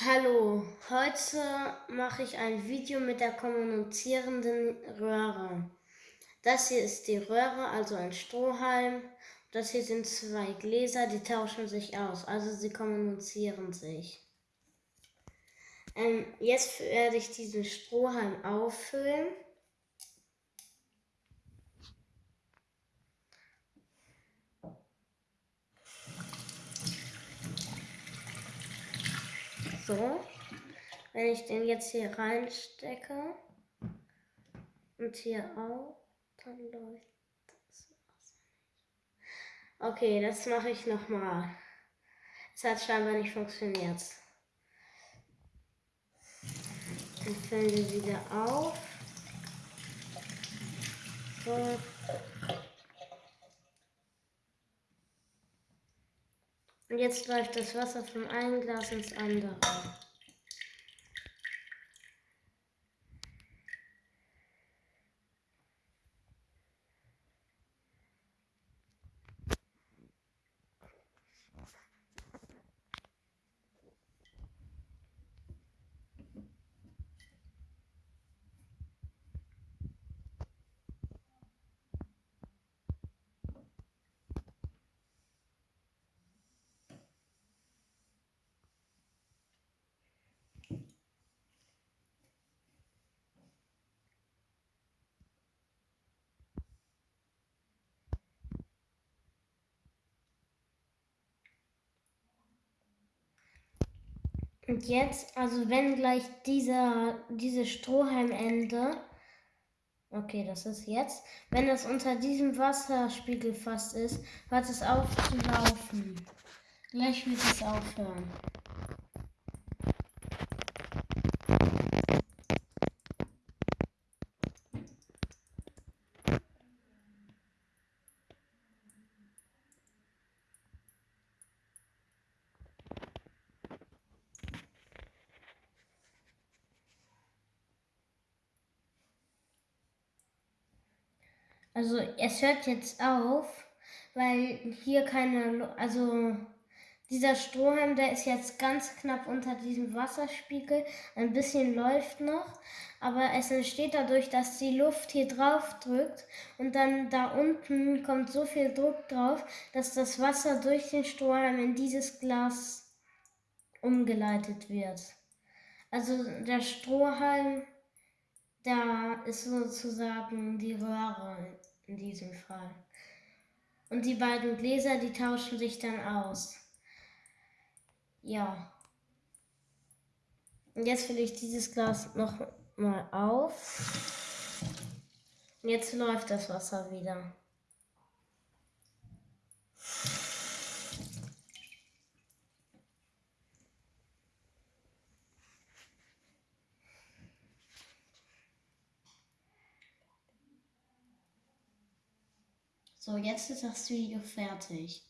Hallo, heute mache ich ein Video mit der kommunizierenden Röhre. Das hier ist die Röhre, also ein Strohhalm. Das hier sind zwei Gläser, die tauschen sich aus, also sie kommunizieren sich. Ähm, jetzt werde ich diesen Strohhalm auffüllen. So, wenn ich den jetzt hier reinstecke und hier auch, dann läuft das. Okay, das mache ich nochmal. Es hat scheinbar nicht funktioniert. Dann füllen wir wieder auf. So. Jetzt läuft das Wasser vom einen Glas ins andere. Und jetzt, also wenn gleich dieser, diese Strohhalmende, okay, das ist jetzt, wenn das unter diesem Wasserspiegel fast ist, hört es auf zu laufen. Gleich wird es aufhören. Also es hört jetzt auf, weil hier keine, also dieser Strohhalm, der ist jetzt ganz knapp unter diesem Wasserspiegel. Ein bisschen läuft noch, aber es entsteht dadurch, dass die Luft hier drauf drückt und dann da unten kommt so viel Druck drauf, dass das Wasser durch den Strohhalm in dieses Glas umgeleitet wird. Also der Strohhalm da ist sozusagen die Röhre in diesem Fall. Und die beiden Gläser, die tauschen sich dann aus. Ja. Und jetzt fülle ich dieses Glas noch mal auf. Und jetzt läuft das Wasser wieder. So, jetzt ist das Video fertig.